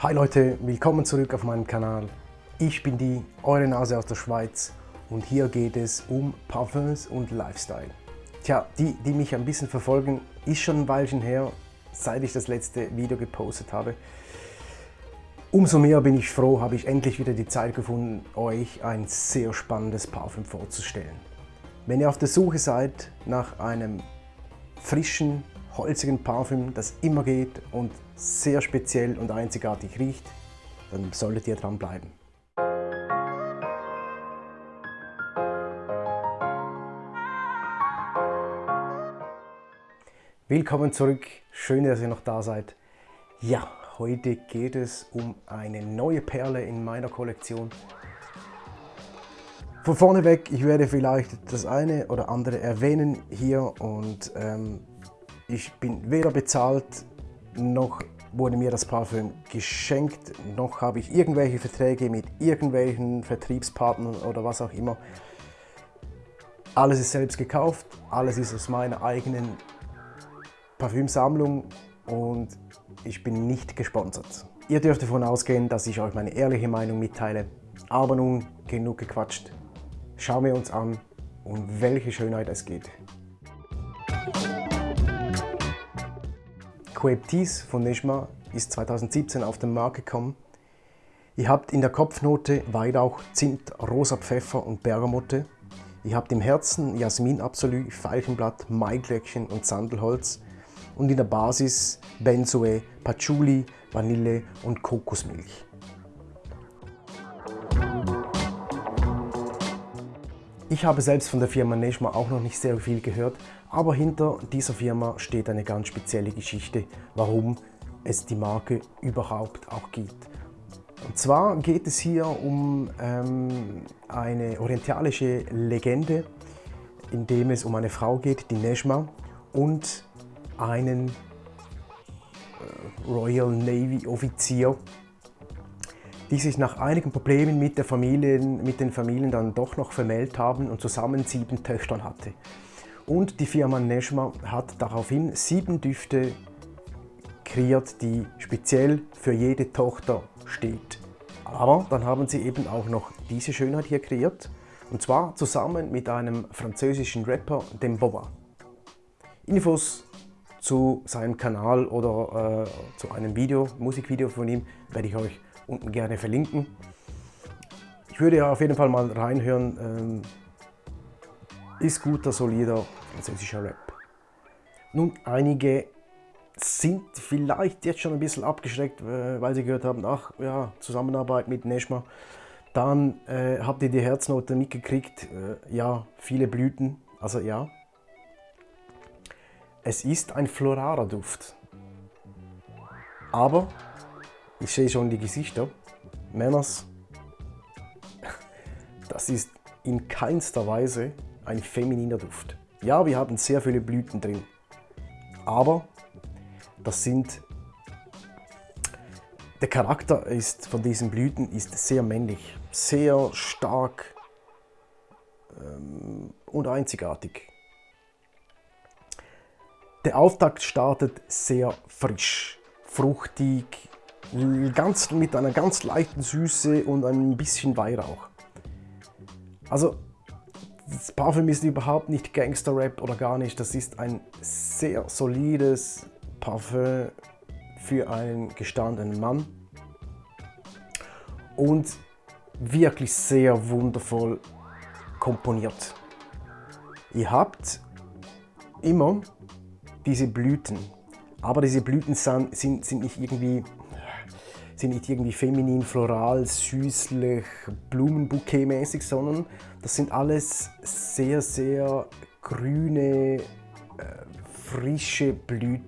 Hi Leute, willkommen zurück auf meinem Kanal. Ich bin die, eure Nase aus der Schweiz und hier geht es um Parfums und Lifestyle. Tja, die, die mich ein bisschen verfolgen, ist schon ein Weilchen her, seit ich das letzte Video gepostet habe. Umso mehr bin ich froh, habe ich endlich wieder die Zeit gefunden, euch ein sehr spannendes Parfüm vorzustellen. Wenn ihr auf der Suche seid nach einem frischen, holzigen Parfüm, das immer geht und sehr speziell und einzigartig riecht, dann solltet ihr dran bleiben. Willkommen zurück, schön, dass ihr noch da seid. Ja, heute geht es um eine neue Perle in meiner Kollektion. Von vorne weg, ich werde vielleicht das eine oder andere erwähnen hier und ähm, ich bin weder bezahlt, noch wurde mir das Parfüm geschenkt, noch habe ich irgendwelche Verträge mit irgendwelchen Vertriebspartnern oder was auch immer. Alles ist selbst gekauft, alles ist aus meiner eigenen Parfümsammlung und ich bin nicht gesponsert. Ihr dürft davon ausgehen, dass ich euch meine ehrliche Meinung mitteile. Aber nun genug gequatscht. Schauen wir uns an, um welche Schönheit es geht. Coeptis von Neshma ist 2017 auf den Markt gekommen. Ihr habt in der Kopfnote Weihrauch, Zimt, rosa Pfeffer und Bergamotte. Ihr habt im Herzen Jasmin Absolut, Veilchenblatt, Maiglöckchen und Sandelholz. Und in der Basis Benzoe, Patchouli, Vanille und Kokosmilch. Ich habe selbst von der Firma Neshma auch noch nicht sehr viel gehört, aber hinter dieser Firma steht eine ganz spezielle Geschichte, warum es die Marke überhaupt auch gibt. Und zwar geht es hier um ähm, eine orientalische Legende, in dem es um eine Frau geht, die Neshma, und einen äh, Royal Navy Offizier, die sich nach einigen Problemen mit, der Familien, mit den Familien dann doch noch vermählt haben und zusammen sieben Töchter hatte. Und die Firma Neshma hat daraufhin sieben Düfte kreiert, die speziell für jede Tochter steht. Aber dann haben sie eben auch noch diese Schönheit hier kreiert, und zwar zusammen mit einem französischen Rapper, dem Boba. Infos zu seinem Kanal oder äh, zu einem Video, Musikvideo von ihm, werde ich euch unten gerne verlinken. Ich würde ja auf jeden Fall mal reinhören. Ähm, ist guter, solider französischer Rap. Nun, einige sind vielleicht jetzt schon ein bisschen abgeschreckt, äh, weil sie gehört haben, ach ja, Zusammenarbeit mit Neshma. Dann äh, habt ihr die Herznote mitgekriegt, äh, ja, viele Blüten, also ja. Es ist ein floraler Duft. Aber ich sehe schon die Gesichter. Männers, das ist in keinster Weise ein femininer Duft. Ja, wir haben sehr viele Blüten drin, aber das sind der Charakter ist von diesen Blüten ist sehr männlich, sehr stark ähm, und einzigartig. Der Auftakt startet sehr frisch, fruchtig, ganz, mit einer ganz leichten Süße und ein bisschen Weihrauch. Also das Parfüm ist überhaupt nicht Gangster-Rap oder gar nicht. Das ist ein sehr solides Parfüm für einen gestandenen Mann. Und wirklich sehr wundervoll komponiert. Ihr habt immer diese Blüten, aber diese Blüten sind, sind, sind nicht irgendwie sind nicht irgendwie feminin, floral, süßlich, Blumenbouquet-mäßig, sondern das sind alles sehr, sehr grüne, äh, frische Blüten.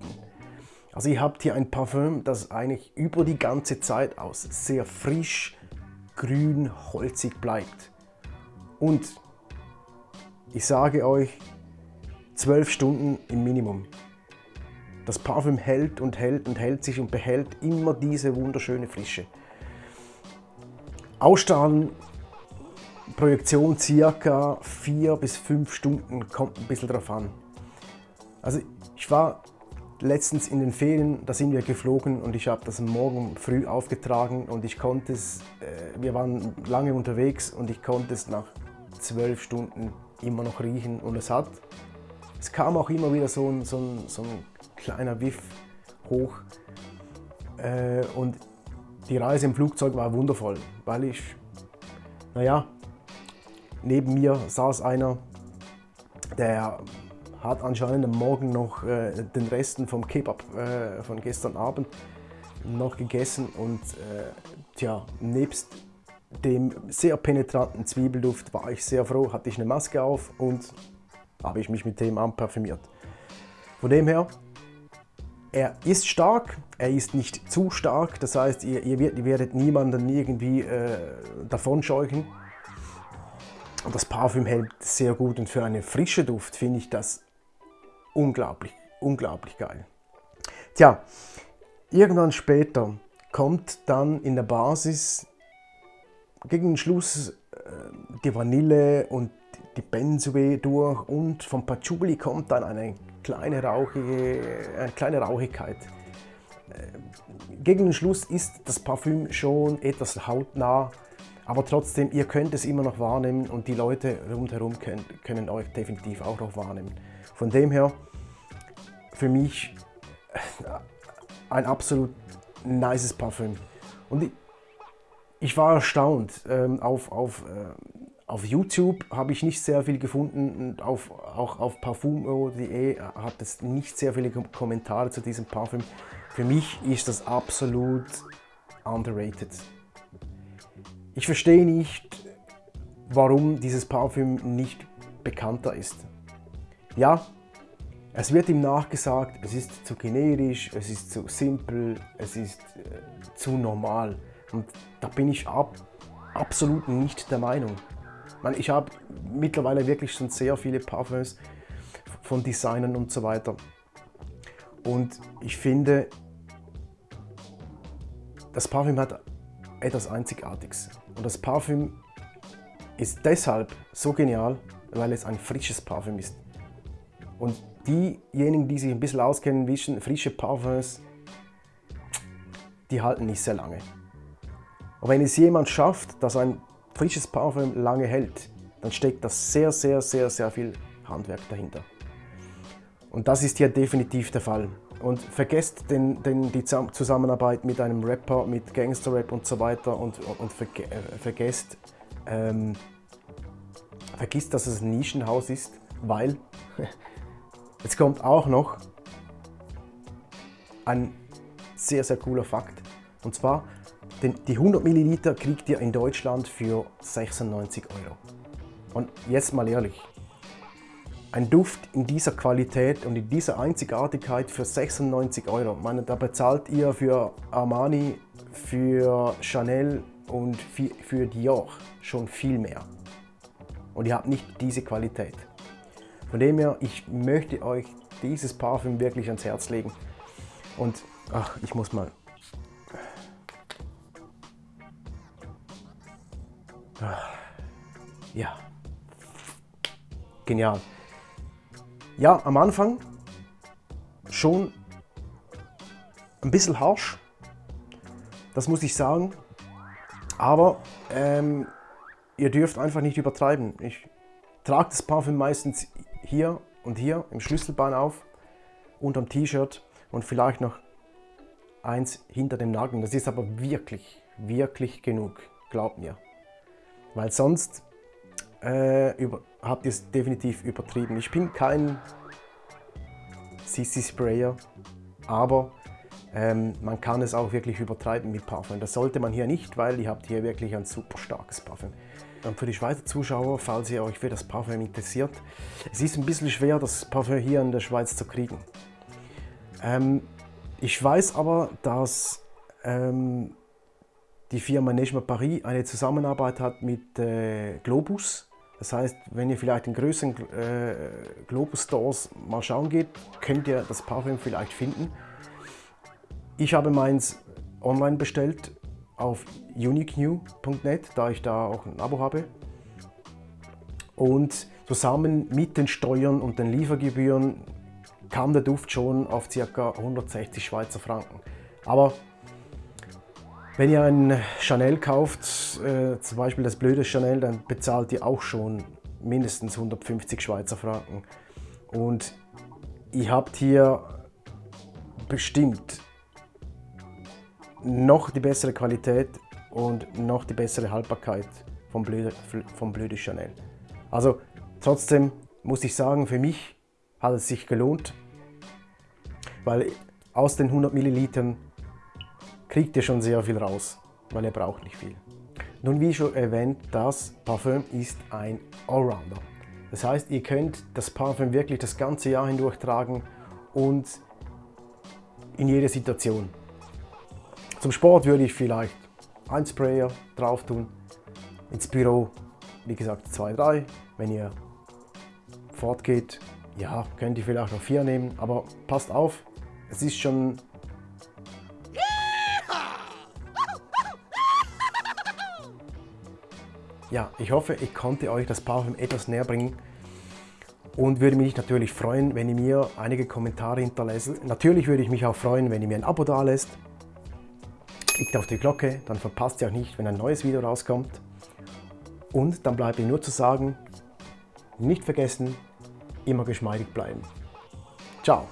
Also ihr habt hier ein Parfüm, das eigentlich über die ganze Zeit aus sehr frisch, grün, holzig bleibt. Und ich sage euch, 12 Stunden im Minimum. Das Parfüm hält und hält und hält sich und behält immer diese wunderschöne Frische. Ausstrahlen, Projektion circa 4 bis 5 Stunden, kommt ein bisschen drauf an. Also ich war letztens in den Ferien, da sind wir geflogen und ich habe das morgen früh aufgetragen und ich konnte es, äh, wir waren lange unterwegs und ich konnte es nach zwölf Stunden immer noch riechen und es hat, es kam auch immer wieder so ein, so ein, so ein kleiner Wiff hoch äh, und die Reise im Flugzeug war wundervoll, weil ich, naja, neben mir saß einer, der hat anscheinend am Morgen noch äh, den Resten vom Kebab äh, von gestern Abend noch gegessen und äh, tja, nebst dem sehr penetranten Zwiebelduft war ich sehr froh, hatte ich eine Maske auf und habe ich mich mit dem anparfümiert. Von dem her, er ist stark, er ist nicht zu stark, das heißt, ihr, ihr, werdet, ihr werdet niemanden irgendwie äh, davon scheuchen. Und das Parfüm hält sehr gut und für einen frischen Duft finde ich das unglaublich, unglaublich geil. Tja, irgendwann später kommt dann in der Basis gegen den Schluss äh, die Vanille und die Benzoe durch und vom Patchouli kommt dann eine kleine, rauchige, eine kleine Rauchigkeit. Äh, gegen den Schluss ist das Parfüm schon etwas hautnah, aber trotzdem, ihr könnt es immer noch wahrnehmen und die Leute rundherum können, können euch definitiv auch noch wahrnehmen. Von dem her, für mich ein absolut nices Parfüm. Und ich, ich war erstaunt. Ähm, auf, auf, äh, auf YouTube habe ich nicht sehr viel gefunden und auf, auch auf parfumo.de hat es nicht sehr viele Kommentare zu diesem Parfüm. Für mich ist das absolut underrated. Ich verstehe nicht, warum dieses Parfüm nicht bekannter ist. Ja, es wird ihm nachgesagt, es ist zu generisch, es ist zu simpel, es ist äh, zu normal. Und da bin ich ab, absolut nicht der Meinung. Ich habe mittlerweile wirklich schon sehr viele Parfums von Designern und so weiter. Und ich finde, das Parfüm hat etwas Einzigartiges. Und das Parfüm ist deshalb so genial, weil es ein frisches Parfüm ist. Und diejenigen, die sich ein bisschen auskennen, wissen, frische Parfums, die halten nicht sehr lange. Und wenn es jemand schafft, dass ein frisches Parfüm lange hält, dann steckt das sehr, sehr, sehr, sehr viel Handwerk dahinter. Und das ist hier definitiv der Fall. Und vergesst den, den, die Zusammenarbeit mit einem Rapper, mit Gangster-Rap und so weiter und, und, und verge äh, vergesst, ähm, vergisst, dass es ein Nischenhaus ist, weil Jetzt kommt auch noch ein sehr, sehr cooler Fakt. Und zwar, die 100 Milliliter kriegt ihr in Deutschland für 96 Euro. Und jetzt mal ehrlich, ein Duft in dieser Qualität und in dieser Einzigartigkeit für 96 Euro. Meine, da bezahlt ihr für Armani, für Chanel und für Dior schon viel mehr. Und ihr habt nicht diese Qualität. Von dem her, ich möchte euch dieses Parfüm wirklich ans Herz legen. Und ach, ich muss mal. Ja. Genial. Ja, am Anfang schon ein bisschen harsch, das muss ich sagen. Aber ähm, ihr dürft einfach nicht übertreiben. Ich trage das Parfüm meistens hier und hier im Schlüsselbein auf, unterm T-Shirt und vielleicht noch eins hinter dem Nageln. Das ist aber wirklich, wirklich genug, glaubt mir. Weil sonst äh, über, habt ihr es definitiv übertrieben. Ich bin kein CC-Sprayer, aber ähm, man kann es auch wirklich übertreiben mit Parfüm. Das sollte man hier nicht, weil ihr habt hier wirklich ein super starkes Parfüm. Und für die Schweizer Zuschauer, falls ihr euch für das Parfüm interessiert, es ist ein bisschen schwer, das Parfüm hier in der Schweiz zu kriegen. Ähm, ich weiß aber, dass ähm, die Firma Neigement Paris eine Zusammenarbeit hat mit äh, Globus. Das heißt, wenn ihr vielleicht in größeren äh, Globus-Stores mal schauen geht, könnt ihr das Parfüm vielleicht finden. Ich habe meins online bestellt auf uniquenew.net, da ich da auch ein Abo habe. Und zusammen mit den Steuern und den Liefergebühren kam der Duft schon auf ca. 160 Schweizer Franken. Aber wenn ihr ein Chanel kauft, äh, zum Beispiel das blöde Chanel, dann bezahlt ihr auch schon mindestens 150 Schweizer Franken. Und ihr habt hier bestimmt noch die bessere Qualität und noch die bessere Haltbarkeit vom blöde, vom blöde Chanel. Also trotzdem muss ich sagen, für mich hat es sich gelohnt, weil aus den 100 Millilitern kriegt ihr schon sehr viel raus, weil ihr braucht nicht viel. Nun wie schon erwähnt, das Parfüm ist ein Allrounder. Das heißt, ihr könnt das Parfüm wirklich das ganze Jahr hindurch tragen und in jeder Situation. Zum Sport würde ich vielleicht ein Sprayer drauf tun, ins Büro, wie gesagt, zwei, drei. Wenn ihr fortgeht, ja, könnt ihr vielleicht noch vier nehmen, aber passt auf, es ist schon Ja, ich hoffe, ich konnte euch das Parfüm etwas näher bringen und würde mich natürlich freuen, wenn ihr mir einige Kommentare hinterlässt. Natürlich würde ich mich auch freuen, wenn ihr mir ein Abo da lässt. Klickt auf die Glocke, dann verpasst ihr auch nicht, wenn ein neues Video rauskommt. Und dann bleibt mir nur zu sagen, nicht vergessen, immer geschmeidig bleiben. Ciao!